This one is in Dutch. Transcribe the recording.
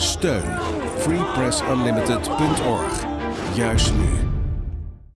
Steun freepressunlimited.org. Juist nu.